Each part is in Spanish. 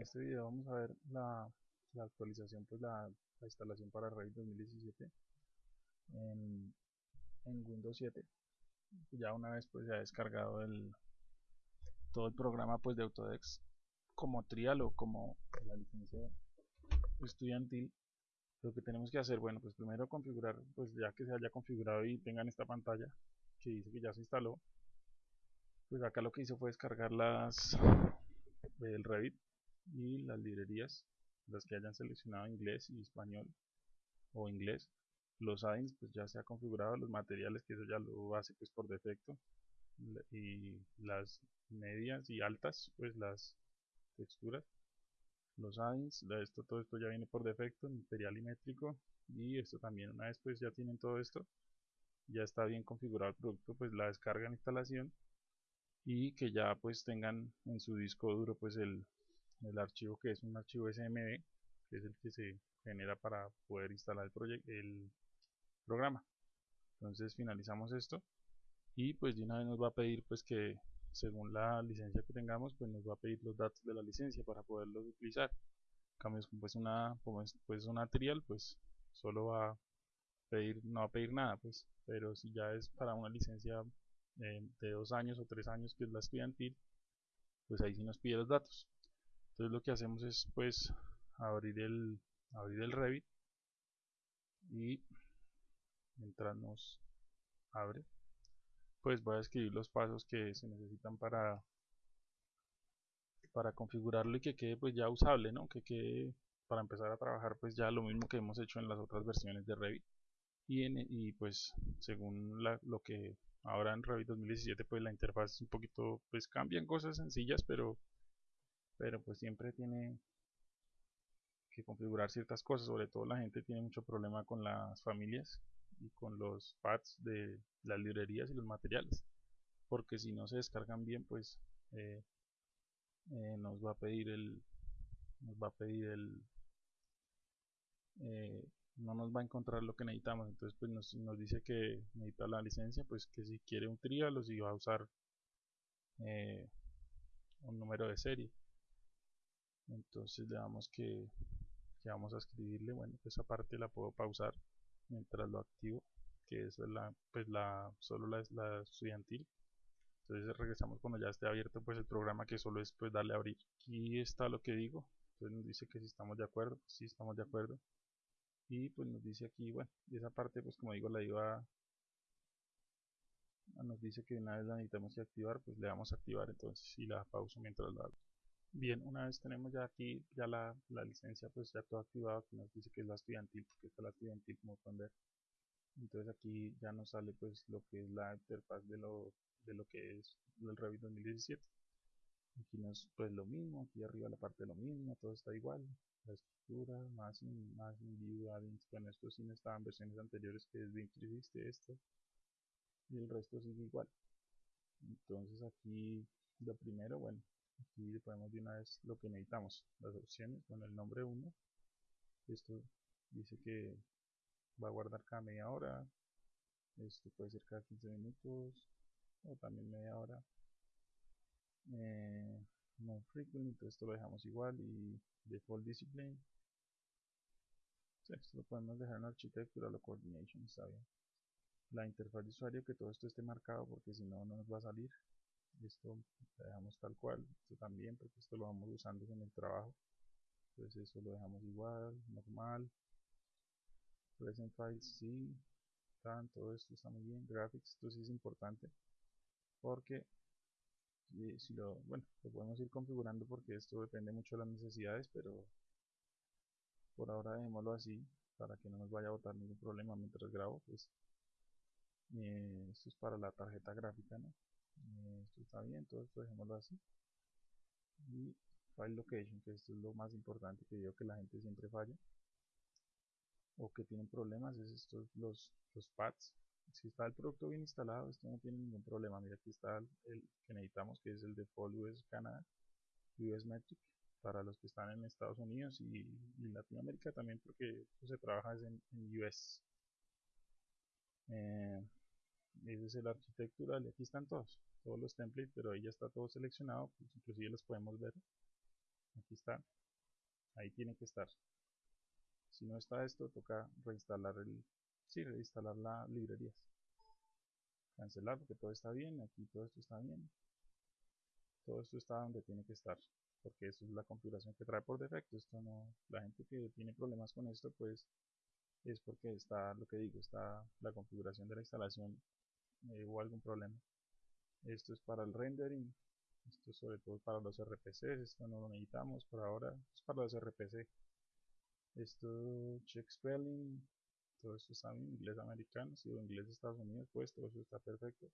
en este video vamos a ver la, actualización, pues la, instalación para Revit 2017 en, Windows 7. Ya una vez pues ya descargado el todo el programa pues de Autodesk como trial o como la licencia estudiantil lo que tenemos que hacer bueno pues primero configurar pues ya que se haya configurado y tengan esta pantalla que dice que ya se instaló pues acá lo que hice fue descargar las del Revit y las librerías las que hayan seleccionado inglés y español o inglés los add pues ya se ha configurado los materiales que eso ya lo hace pues por defecto y las medias y altas pues las texturas los add-ins, esto, todo esto ya viene por defecto, material y métrico y esto también una vez pues ya tienen todo esto ya está bien configurado el producto pues la descarga en instalación y que ya pues tengan en su disco duro pues el, el archivo que es un archivo SMB que es el que se genera para poder instalar el, el programa. Entonces finalizamos esto y pues de una vez nos va a pedir pues que según la licencia que tengamos pues nos va a pedir los datos de la licencia para poderlos utilizar. Cambios como pues una pues una trial pues solo va a pedir no va a pedir nada pues. Pero si ya es para una licencia eh, de dos años o tres años que es la estudiantil pues ahí sí nos pide los datos entonces lo que hacemos es pues abrir el abrir el Revit y mientras abre pues voy a escribir los pasos que se necesitan para para configurarlo y que quede pues ya usable ¿no? que quede para empezar a trabajar pues ya lo mismo que hemos hecho en las otras versiones de Revit y, y pues según lo que ahora en Revit 2017 pues la interfaz es un poquito pues cambian cosas sencillas pero pero pues siempre tiene que configurar ciertas cosas sobre todo la gente tiene mucho problema con las familias y con los pads de las librerías y los materiales porque si no se descargan bien pues eh, eh, nos va a pedir el nos va a pedir el eh, no nos va a encontrar lo que necesitamos. Entonces pues nos, nos, dice que necesita la licencia pues que si quiere un trial o si va a usar un número de serie entonces le damos que, vamos a escribirle. Bueno pues esa parte la puedo pausar mientras lo activo que es la pues la solo la, la estudiantil. Entonces regresamos cuando ya esté abierto pues el programa que solo es pues darle a abrir. Aquí está lo que digo. Entonces nos dice que si estamos de acuerdo sí estamos de acuerdo. Y pues nos dice aquí bueno y esa parte pues como digo la iba nos dice que una vez la necesitamos que activar pues le vamos a activar. Entonces y la pauso mientras lo hago Bien, una vez tenemos ya aquí ya la, la licencia pues ya todo activado que nos dice que es la estudiantil porque está la estudiantil como pueden ver. Entonces aquí ya nos sale pues lo que es la interfaz de lo, de lo que es el Revit 2017 aquí nos pues lo mismo, aquí arriba la parte lo mismo, todo está igual. La estructura, más, más view addings, bueno esto sí no estaba en versiones anteriores que es que existe esto. Y el resto sigue igual. Entonces aquí lo primero, bueno aquí ponemos de una vez lo que necesitamos las opciones con el nombre 1 esto dice que va a guardar cada media hora esto puede ser cada 15 minutos o también media hora. Eh, no frequent esto lo dejamos igual y default discipline. Esto lo podemos dejar en architectural o coordination está bien. La interfaz de usuario que todo esto esté marcado porque si no no nos va a salir esto lo dejamos tal cual esto también porque esto lo vamos usando en el trabajo. Entonces eso lo dejamos igual normal. Present files sí todo esto está muy bien. Graphics esto sí es importante porque si lo bueno lo podemos ir configurando porque esto depende mucho de las necesidades pero por ahora dejémoslo así para que no nos vaya a botar ningún problema mientras grabo pues eh, esto es para la tarjeta gráfica ¿no? Esto está bien, todo esto dejémoslo así. Y file location que esto es lo más importante que yo que la gente siempre falla. O que tienen problemas es estos los, los pads. Si está el producto bien instalado esto no tiene ningún problema. Mira aquí está el, que necesitamos que es el default US Canada US Metric para los que están en Estados Unidos y, en Latinoamérica también porque se trabaja en, en US eh, ese es el arquitectural y aquí están todos todos los templates pero ahí ya está todo seleccionado pues inclusive los podemos ver. Aquí está. Ahí tiene que estar. Si no está esto toca reinstalar el sí, reinstalar la librerías cancelar porque todo está bien aquí todo esto está bien. Todo esto está donde tiene que estar porque eso es la configuración que trae por defecto. Esto no la gente que tiene problemas con esto pues es porque está lo que digo está la configuración de la instalación eh, hubo algún problema esto es para el rendering esto es sobre todo para los RPCs esto no lo necesitamos por ahora es para los RPC esto check spelling todo esto está en inglés americano si o inglés de Estados Unidos pues todo eso está perfecto.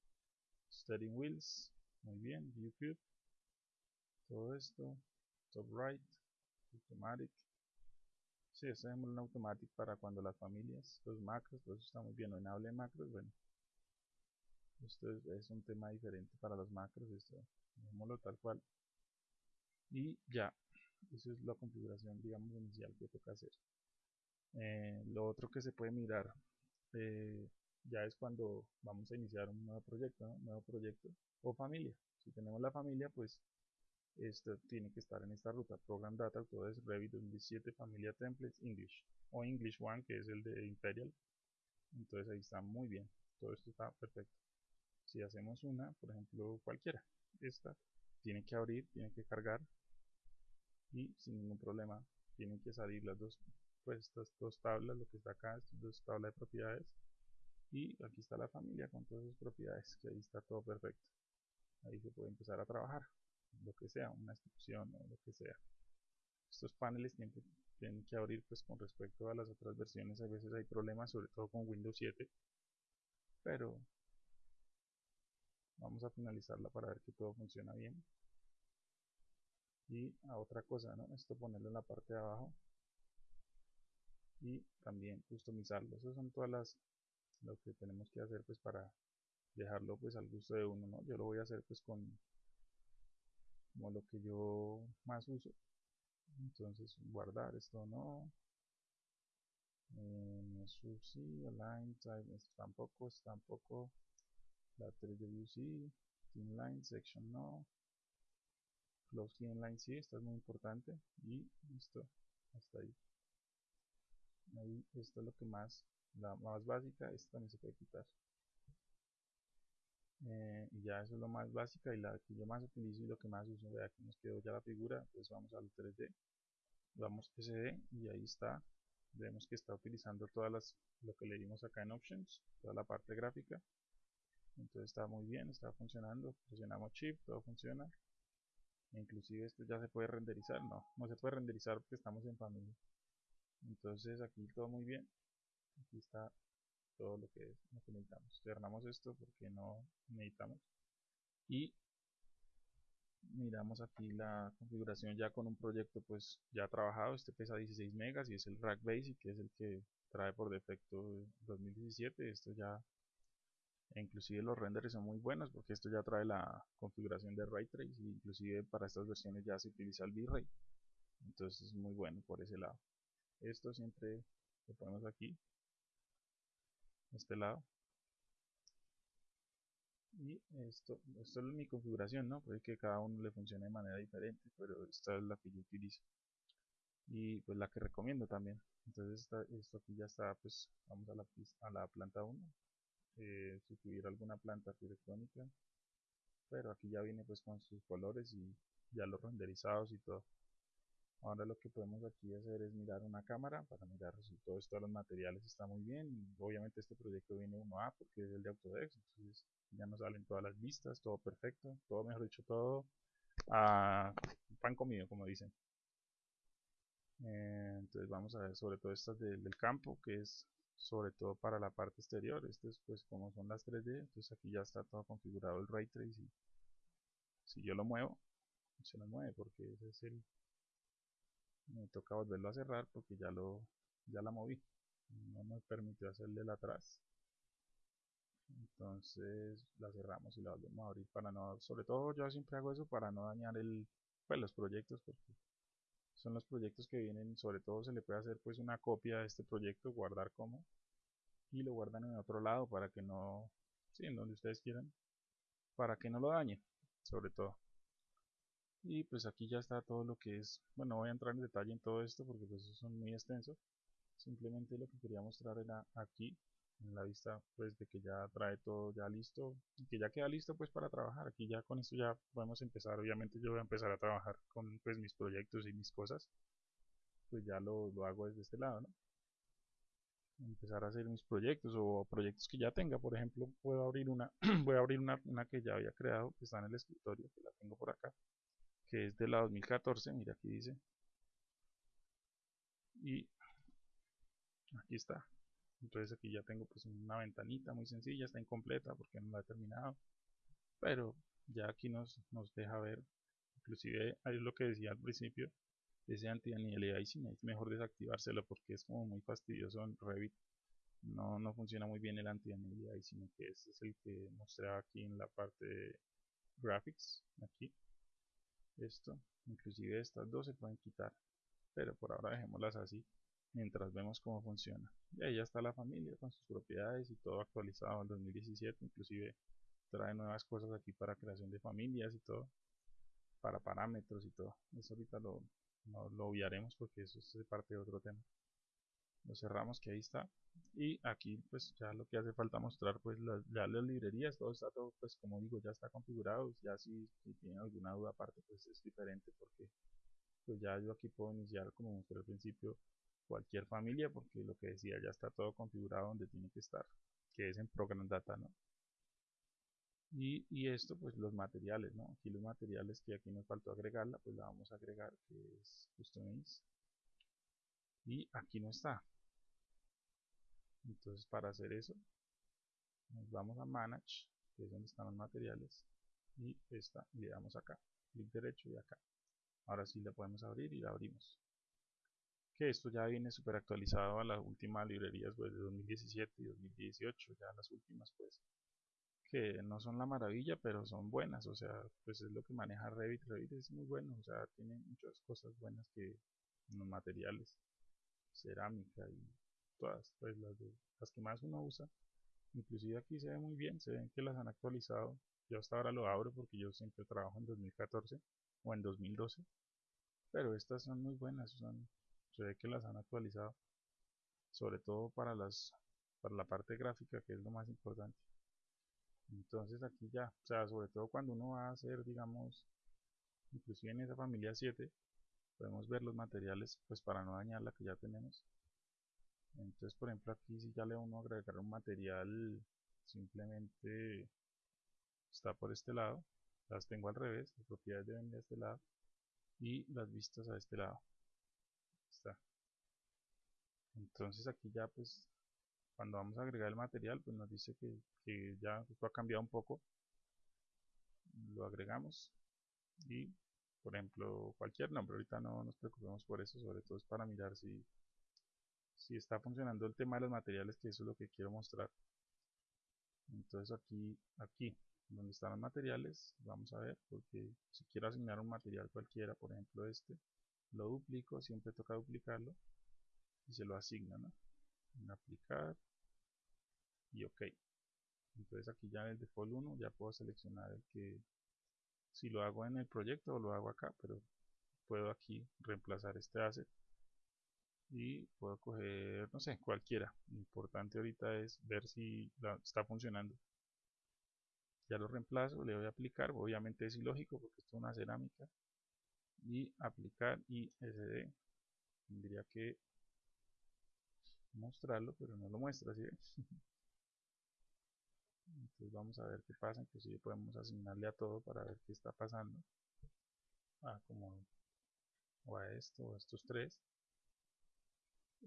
Steering wheels muy bien view todo esto top right automatic. Sí, este es un automatic para cuando las familias los macros todo eso está muy bien no en macros bueno esto es, un tema diferente para los macros esto dejémoslo tal cual. Y ya esa es la configuración digamos inicial que toca hacer. Eh, lo otro que se puede mirar eh, ya es cuando vamos a iniciar un nuevo proyecto un nuevo proyecto o familia. Si tenemos la familia pues esto tiene que estar en esta ruta. Program data es revit 2017 familia templates english o english one que es el de imperial. Entonces ahí está muy bien. Todo esto está perfecto si hacemos una por ejemplo cualquiera esta tiene que abrir tiene que cargar y sin ningún problema tienen que salir las dos pues estas dos tablas lo que está acá estas dos tablas de propiedades y aquí está la familia con todas sus propiedades que ahí está todo perfecto. Ahí se puede empezar a trabajar lo que sea una instrucción o lo que sea. Estos paneles tienen, tienen que abrir pues con respecto a las otras versiones. A veces hay problemas sobre todo con Windows 7 pero vamos a finalizarla para ver que todo funciona bien. Y a otra cosa ¿no? esto ponerlo en la parte de abajo. Y también customizarlo. Eso son todas las lo que tenemos que hacer pues para dejarlo pues al gusto de uno ¿no? yo lo voy a hacer pues con como lo que yo más uso. Entonces guardar esto no eh, sí, align type tampoco tampoco la 3 de view sí team line section no. Close clean line sí, esta es muy importante y listo, hasta ahí. Ahí esto es lo que más la más básica, esta también se puede quitar. Eh, y ya eso es lo más básica y la que yo más utilizo y lo que más uso, vea que nos quedó ya la figura, entonces vamos al 3D vamos SD y ahí está. Vemos que está utilizando todas las lo que le dimos acá en options toda la parte gráfica entonces está muy bien, está funcionando presionamos shift, todo funciona. Inclusive esto ya se puede renderizar, no, no se puede renderizar porque estamos en familia. Entonces aquí todo muy bien. Aquí está todo lo que, necesitamos. Cerramos esto porque no necesitamos. Y miramos aquí la configuración ya con un proyecto pues ya trabajado, este pesa 16 megas y es el Rack Basic que es el que trae por defecto 2017, esto ya e inclusive los renders son muy buenos porque esto ya trae la configuración de Ray Trace inclusive para estas versiones ya se utiliza el V-Ray. Entonces es muy bueno por ese lado. Esto siempre lo ponemos aquí este lado. Y esto, esto es mi configuración ¿no? puede que cada uno le funcione de manera diferente pero esta es la que yo utilizo. Y pues la que recomiendo también. Entonces esto aquí ya está pues vamos a la, a la planta 1 eh, sustituir alguna planta arquitectónica pero aquí ya viene pues con sus colores y ya los renderizados y todo. Ahora lo que podemos aquí hacer es mirar una cámara para mirar si todo esto los materiales está muy bien. Obviamente este proyecto viene 1A porque es el de Autodesk entonces ya nos salen todas las vistas todo perfecto todo mejor dicho todo a pan comido como dicen. Eh, entonces vamos a ver sobre todo estas del campo que es sobre todo para la parte exterior. Esto es pues como son las 3D entonces aquí ya está todo configurado el Ray Trace y si yo lo muevo se lo mueve porque ese es el me toca volverlo a cerrar porque ya lo ya la moví. No me permitió hacerle el atrás. Entonces la cerramos y la volvemos a abrir para no sobre todo yo siempre hago eso para no dañar el pues los proyectos porque son los proyectos que vienen, sobre todo se le puede hacer pues una copia de este proyecto, guardar como, y lo guardan en otro lado para que no, sí, en donde ustedes quieran, para que no lo dañe, sobre todo. y pues aquí ya está todo lo que es bueno no voy a entrar en detalle en todo esto porque pues es muy extenso simplemente lo que quería mostrar era aquí en la vista pues de que ya trae todo ya listo y que ya queda listo pues para trabajar. Aquí ya con esto ya podemos empezar. Obviamente yo voy a empezar a trabajar con pues mis proyectos y mis cosas. Pues ya lo, lo hago desde este lado ¿no? empezar a hacer mis proyectos o proyectos que ya tenga. Por ejemplo puedo abrir una voy a abrir una, una que ya había creado que está en el escritorio que la tengo por acá que es de la 2014 mira aquí dice. Y aquí está entonces aquí ya tengo pues una ventanita muy sencilla está incompleta porque no la he terminado pero ya aquí nos, nos deja ver. Inclusive ahí es lo que decía al principio ese anti-aliasing es mejor desactivárselo porque es como muy fastidioso en Revit. No, no funciona muy bien el anti-aliasing que ese es el que mostré aquí en la parte de graphics aquí. Esto inclusive estas dos se pueden quitar pero por ahora dejémoslas así mientras vemos cómo funciona. Y ahí ya está la familia con sus propiedades y todo actualizado en 2017 inclusive trae nuevas cosas aquí para creación de familias y todo para parámetros y todo. Eso ahorita lo, lo obviaremos porque eso es parte de otro tema. Lo cerramos que ahí está. Y aquí pues ya lo que hace falta mostrar pues las, ya las librerías todo está todo pues como digo ya está configurado. Ya si, si tienen alguna duda aparte pues es diferente porque pues ya yo aquí puedo iniciar como mostré al principio cualquier familia porque lo que decía ya está todo configurado donde tiene que estar que es en Program Data ¿no? y, esto pues los materiales ¿no? aquí los materiales que aquí nos faltó agregarla pues la vamos a agregar que es Customize. Y aquí no está. Entonces para hacer eso nos vamos a Manage que es donde están los materiales y esta le damos acá. Clic derecho y acá. Ahora sí la podemos abrir y la abrimos que esto ya viene súper actualizado a las últimas librerías pues, de 2017 y 2018, ya las últimas pues, que no son la maravilla, pero son buenas, o sea, pues es lo que maneja Revit, Revit es muy bueno, o sea, tiene muchas cosas buenas que los materiales, cerámica y todas, pues las, las que más uno usa, inclusive aquí se ve muy bien, se ven que las han actualizado, yo hasta ahora lo abro porque yo siempre trabajo en 2014 o en 2012, pero estas son muy buenas, son se ve que las han actualizado sobre todo para las para la parte gráfica que es lo más importante. Entonces aquí ya o sea sobre todo cuando uno va a hacer digamos inclusive en esa familia 7 podemos ver los materiales pues para no dañar la que ya tenemos. Entonces por ejemplo aquí si ya le uno agregar un material simplemente está por este lado. Las tengo al revés las propiedades deben de este lado y las vistas a este lado entonces aquí ya pues cuando vamos a agregar el material pues nos dice que, ya esto ha cambiado un poco. Lo agregamos y por ejemplo cualquier nombre. Ahorita no nos preocupemos por eso sobre todo es para mirar si si está funcionando el tema de los materiales que eso es lo que quiero mostrar. Entonces aquí aquí donde están los materiales vamos a ver porque si quiero asignar un material cualquiera por ejemplo este lo duplico siempre toca duplicarlo y se lo asigna ¿no? en aplicar. Y ok. Entonces aquí ya en el default 1 ya puedo seleccionar el que si lo hago en el proyecto o lo hago acá pero puedo aquí reemplazar este asset. Y puedo coger no sé cualquiera. Lo importante ahorita es ver si está funcionando. Ya lo reemplazo le voy a aplicar. Obviamente es ilógico porque esto es una cerámica. Y aplicar y sd tendría que mostrarlo, pero no lo muestra, ¿sí? Entonces vamos a ver qué pasa, inclusive podemos asignarle a todo para ver qué está pasando. Ah, como o a esto, o a estos tres.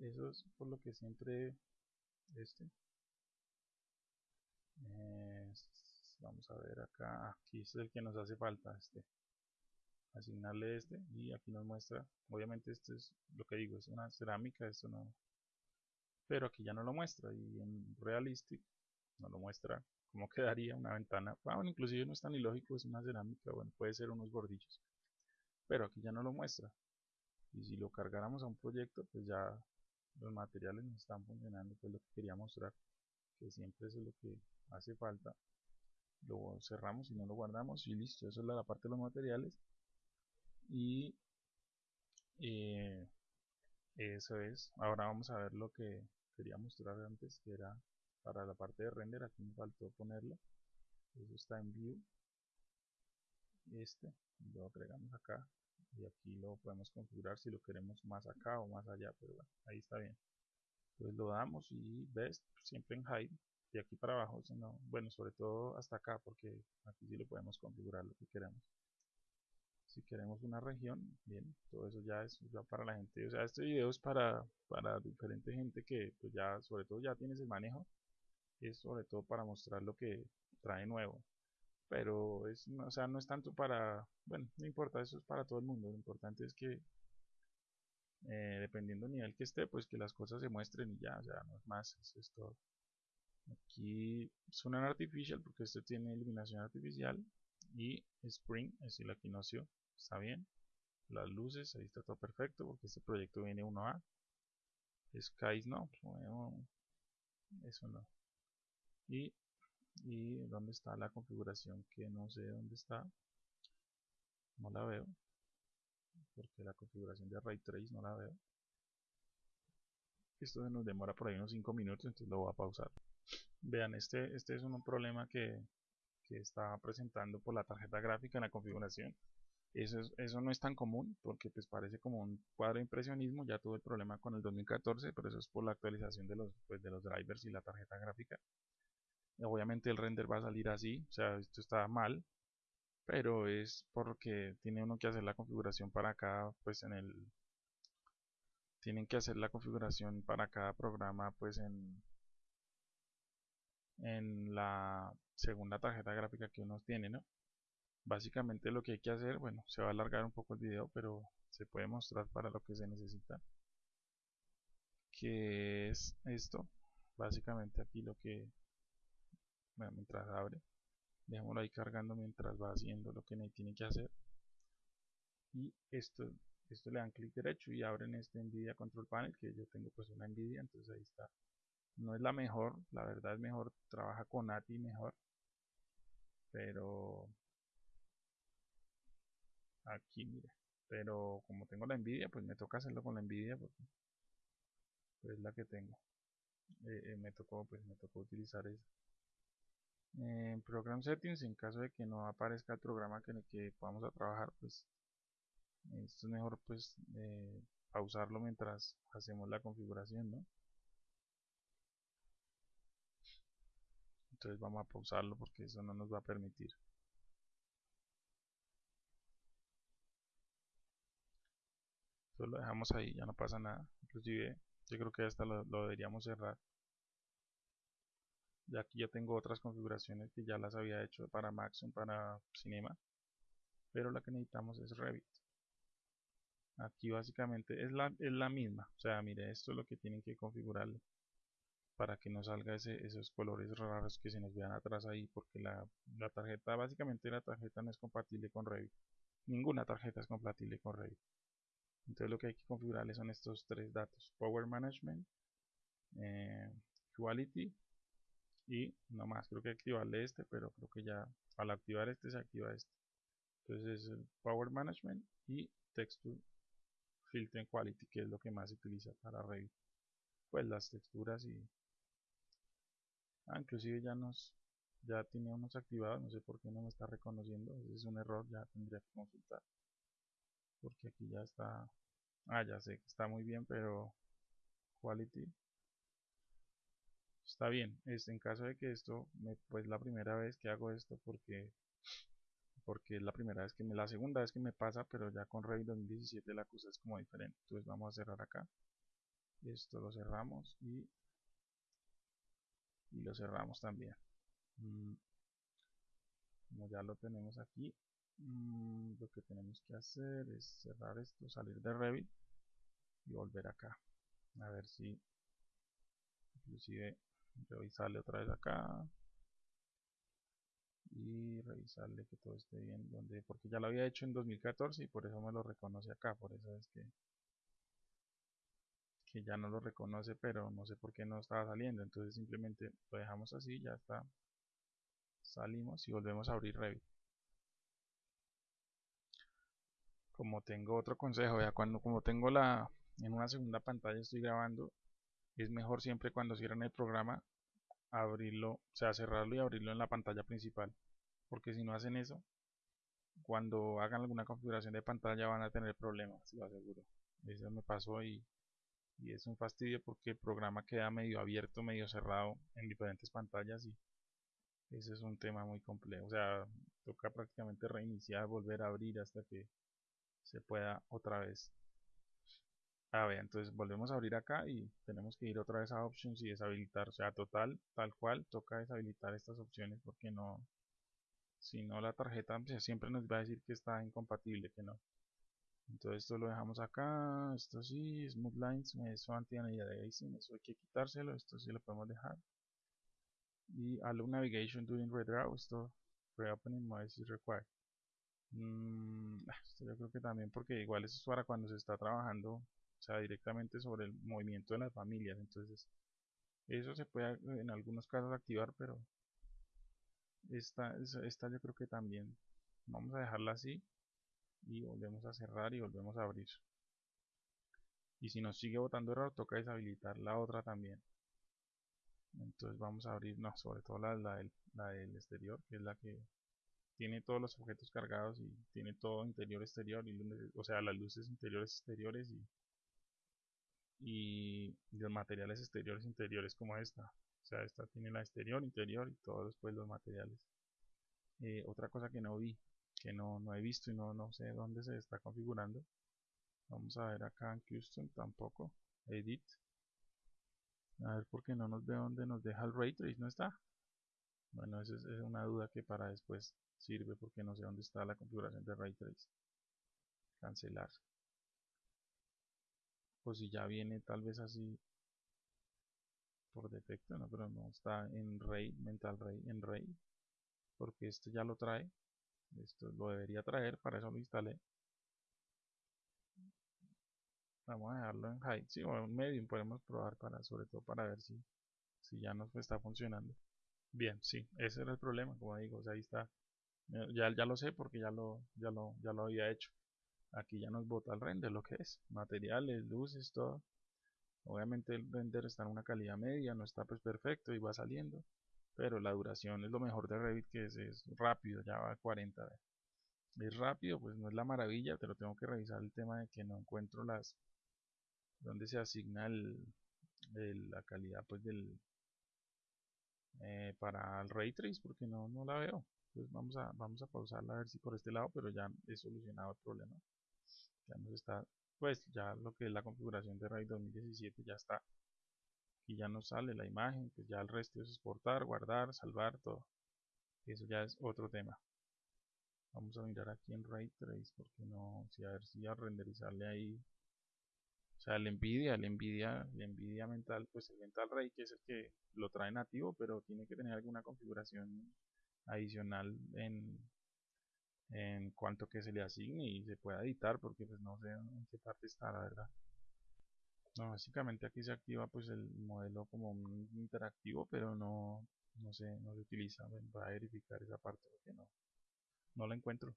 Eso es por lo que siempre este. vamos a ver acá, aquí es el que nos hace falta, este asignarle este y aquí nos muestra obviamente esto es lo que digo es una cerámica esto no pero aquí ya no lo muestra y en Realistic no lo muestra cómo quedaría una ventana, bueno, inclusive no es tan ilógico, es una cerámica, bueno, puede ser unos bordillos, pero aquí ya no lo muestra. Y si lo cargáramos a un proyecto, pues ya los materiales no están funcionando, pues lo que quería mostrar, que siempre es lo que hace falta. Lo cerramos y no lo guardamos y listo, eso es la parte de los materiales. y eh, eso es ahora vamos a ver lo que quería mostrar antes que era para la parte de render aquí me faltó ponerlo. Eso está en view. Este lo agregamos acá y aquí lo podemos configurar si lo queremos más acá o más allá pero bueno ahí está bien. Entonces lo damos y best siempre en high y aquí para abajo sino, bueno sobre todo hasta acá porque aquí sí lo podemos configurar lo que queramos si queremos una región bien todo eso ya es ya para la gente. O sea este video es para para diferente gente que pues ya sobre todo ya tienes el manejo. Es sobre todo para mostrar lo que trae nuevo. Pero es, o sea, no es tanto para, bueno, no importa, eso es para todo el mundo, lo importante es que eh, dependiendo del nivel que esté, pues que las cosas se muestren y ya, o sea, no es más, eso es todo. Aquí suena artificial porque este tiene iluminación artificial y Spring es el equinoccio, está bien. Las luces, ahí está todo perfecto porque este proyecto viene 1A. Skies no, eso no. Y y dónde está la configuración que no sé dónde está no la veo porque la configuración de ray trace no la veo esto se nos demora por ahí unos 5 minutos entonces lo voy a pausar vean este, este es un problema que, que está presentando por la tarjeta gráfica en la configuración eso, eso no es tan común porque pues parece como un cuadro de impresionismo ya tuve el problema con el 2014 pero eso es por la actualización de los, pues, de los drivers y la tarjeta gráfica obviamente el render va a salir así, o sea, esto está mal, pero es porque tiene uno que hacer la configuración para cada, pues en el, tienen que hacer la configuración para cada programa, pues en, en la segunda tarjeta gráfica que uno tiene, ¿no? Básicamente lo que hay que hacer, bueno, se va a alargar un poco el video, pero se puede mostrar para lo que se necesita, que es esto, básicamente aquí lo que mientras abre dejémoslo ahí cargando mientras va haciendo lo que tiene que hacer. Y esto esto le dan clic derecho y abren este Nvidia Control Panel que yo tengo pues una Nvidia entonces ahí está. No es la mejor la verdad es mejor trabaja con ATI mejor pero aquí mire pero como tengo la Nvidia pues me toca hacerlo con la Nvidia porque pues, es la que tengo. Eh, eh, me tocó pues me tocó utilizar esa en program settings en caso de que no aparezca el programa que en el que vamos a trabajar pues esto es mejor pues eh, pausarlo mientras hacemos la configuración ¿no? entonces vamos a pausarlo porque eso no nos va a permitir solo lo dejamos ahí ya no pasa nada inclusive yo creo que hasta lo deberíamos cerrar y aquí ya tengo otras configuraciones que ya las había hecho para Maxon, para Cinema. Pero la que necesitamos es Revit. Aquí básicamente es la, es la misma. O sea, mire, esto es lo que tienen que configurarle para que no salga ese, esos colores raros que se nos vean atrás ahí porque la, la, tarjeta, básicamente la tarjeta no es compatible con Revit ninguna tarjeta es compatible con Revit entonces lo que hay que configurarle son estos tres datos Power Management eh, Quality y no más. Creo que activarle este pero creo que ya al activar este se activa este. Entonces es el power management y texture filter quality que es lo que más se utiliza para Revit pues las texturas y ah, inclusive ya nos ya tiene unos activados no sé por qué no me está reconociendo ese es un error ya tendría que consultar porque aquí ya está ah ya sé que está muy bien pero quality está bien. Es en caso de que esto me, pues la primera vez que hago esto porque porque es la primera vez que me la segunda vez que me pasa pero ya con Revit 2017 la cosa es como diferente. Entonces vamos a cerrar acá. Esto lo cerramos y y lo cerramos también. Mm, como ya lo tenemos aquí mm, lo que tenemos que hacer es cerrar esto salir de Revit y volver acá. A ver si inclusive revisarle otra vez acá. Y revisarle que todo esté bien donde porque ya lo había hecho en 2014 y por eso me lo reconoce acá por eso es que que ya no lo reconoce pero no sé por qué no estaba saliendo. Entonces simplemente lo dejamos así ya está. Salimos y volvemos a abrir Revit como tengo otro consejo, ya cuando como tengo la en una segunda pantalla estoy grabando, es mejor siempre cuando cierran el programa abrirlo, o sea, cerrarlo y abrirlo en la pantalla principal, porque si no hacen eso, cuando hagan alguna configuración de pantalla van a tener problemas, lo aseguro. Eso me pasó y, y es un fastidio porque el programa queda medio abierto, medio cerrado en diferentes pantallas y ese es un tema muy complejo. O sea, toca prácticamente reiniciar, volver a abrir hasta que se pueda otra vez. A ver, entonces volvemos a abrir acá y tenemos que ir otra vez a options y deshabilitar. O sea, total, tal cual, toca deshabilitar estas opciones porque no, si no la tarjeta siempre nos va a decir que está incompatible, que no. Entonces esto lo dejamos acá, esto sí, Smooth Lines, eso anti-aliasing, eso hay que quitárselo, esto sí lo podemos dejar. Y Allow Navigation During Redraw, esto Reopening Mode is required. Mm, esto yo creo que también porque igual eso es para cuando se está trabajando, o sea, directamente sobre el movimiento de las familias, entonces eso se puede en algunos casos activar, pero esta, esta yo creo que también vamos a dejarla así y volvemos a cerrar y volvemos a abrir. Y si nos sigue botando error toca deshabilitar la otra también. Entonces vamos a abrir no, sobre todo la, la, del, la del exterior que es la que tiene todos los objetos cargados y tiene todo interior exterior y o sea las luces interiores exteriores y, y los materiales exteriores interiores como esta. O sea esta tiene la exterior interior y todos después los materiales. Eh, otra cosa que no vi que no, no he visto y no, no sé dónde se está configurando. Vamos a ver acá en custom tampoco edit. A ver por qué no nos ve dónde nos deja el ray trace no está bueno esa es, una duda que para después sirve porque no sé dónde está la configuración de ray trace cancelar o si ya viene tal vez así por defecto no pero no está en ray mental ray en ray porque este ya lo trae esto lo debería traer, para eso lo instalé. Vamos a dejarlo en high, sí, o en medium podemos probar para, sobre todo para ver si, si ya nos está funcionando. Bien, sí, ese era el problema, como digo, o sea, ahí está. Ya, ya lo sé porque ya lo, ya lo, ya lo había hecho. Aquí ya nos bota el render, lo que es, materiales, luces, todo. Obviamente el render está en una calidad media, no está pues perfecto y va saliendo pero la duración es lo mejor de Revit que es, es rápido, ya va a 40 es rápido, pues no es la maravilla, pero tengo que revisar el tema de que no encuentro las donde se asigna el, la calidad pues del eh, para el ray trace porque no, no la veo entonces vamos a vamos a pausarla a ver si por este lado pero ya he solucionado el problema ya nos está pues ya lo que es la configuración de Revit 2017 ya está y ya nos sale la imagen, pues ya el resto es exportar, guardar, salvar, todo. Eso ya es otro tema. Vamos a mirar aquí en Ray Trace, porque no, si a ver si a renderizarle ahí. O sea, el Nvidia, el Nvidia, el Nvidia mental, pues el Mental Ray, que es el que lo trae nativo, pero tiene que tener alguna configuración adicional en, en cuanto que se le asigne y se pueda editar, porque pues no sé en qué parte está, la verdad. No, básicamente aquí se activa pues el modelo como interactivo, pero no, no se, no se utiliza. Voy a verificar esa parte porque no, no la encuentro.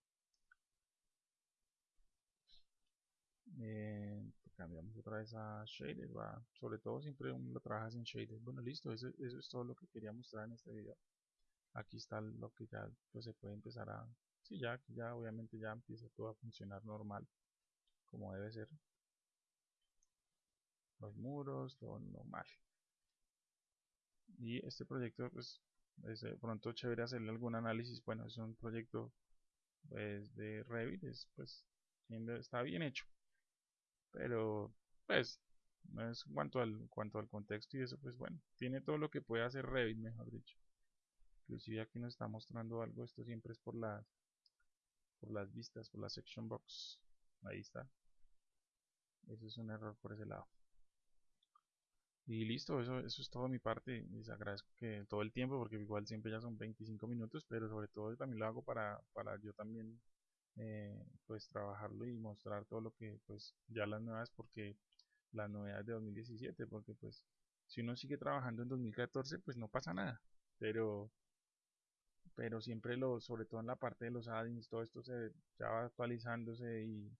Eh, cambiamos otra vez a shader, va. sobre todo siempre lo trabajas en shader. Bueno, listo, eso, eso es todo lo que quería mostrar en este video. Aquí está lo que ya pues, se puede empezar a... Sí, ya, ya obviamente ya empieza todo a funcionar normal, como debe ser los muros, todo normal. Y este proyecto, pues, es de pronto chévere hacerle algún análisis. Bueno, es un proyecto pues, de Revit, es, pues, está bien hecho. Pero, pues, no es cuanto al, cuanto al contexto y eso, pues bueno, tiene todo lo que puede hacer Revit, mejor dicho. Inclusive aquí nos está mostrando algo, esto siempre es por las, por las vistas, por la section box. Ahí está. Eso es un error por ese lado. Y listo, eso, eso es todo mi parte. Les agradezco que todo el tiempo, porque igual siempre ya son 25 minutos, pero sobre todo también lo hago para, para yo también eh, pues trabajarlo y mostrar todo lo que pues ya las nuevas, porque las novedades de 2017, porque pues si uno sigue trabajando en 2014 pues no pasa nada, pero pero siempre lo, sobre todo en la parte de los add todo esto se ya va actualizándose y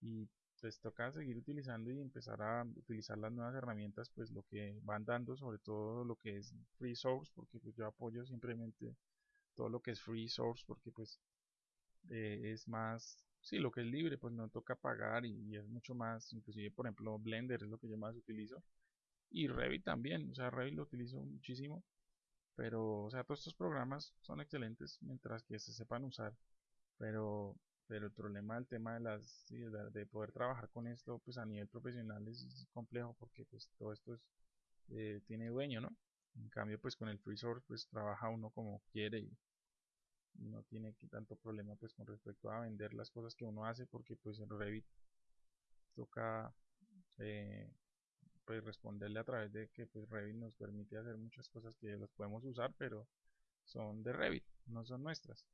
y pues toca seguir utilizando y empezar a utilizar las nuevas herramientas pues lo que van dando sobre todo lo que es free source porque pues yo apoyo simplemente todo lo que es free source porque pues eh, es más sí lo que es libre pues no toca pagar y, es mucho más inclusive por ejemplo Blender es lo que yo más utilizo y Revit también o sea Revit lo utilizo muchísimo pero o sea todos estos programas son excelentes mientras que se sepan usar pero pero el problema del tema de las de poder trabajar con esto pues a nivel profesional es, complejo porque pues todo esto es, eh, tiene dueño no en cambio pues con el free source pues trabaja uno como quiere y, no tiene tanto problema pues con respecto a vender las cosas que uno hace porque pues en Revit toca eh, pues responderle a través de que pues Revit nos permite hacer muchas cosas que las podemos usar pero son de Revit no son nuestras.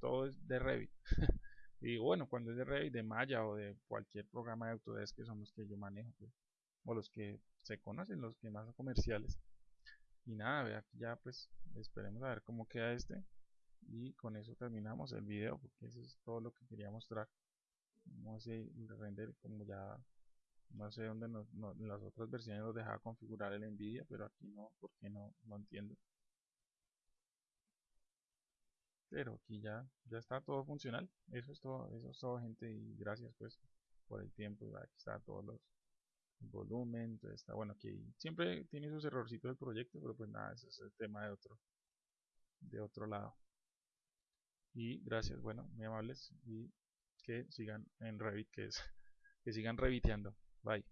Todo es de Revit. Y bueno cuando es de Revit de Maya o de cualquier programa de Autodesk que son los que yo manejo pues, o los que se conocen los que más comerciales. Y nada aquí ya pues esperemos a ver cómo queda este y con eso terminamos el video porque eso es todo lo que quería mostrar. No sé render como ya no sé dónde en las otras versiones nos dejaba configurar el Nvidia pero aquí no porque no no entiendo. Pero aquí ya ya está todo funcional. Eso es todo eso es todo gente y gracias pues por el tiempo. Aquí está todos los el volumen está bueno aquí. Siempre tiene sus errorcitos del proyecto pero pues nada eso es el tema de otro de otro lado y gracias, bueno, muy amables y que sigan en Revit, que es que sigan reviteando. Bye.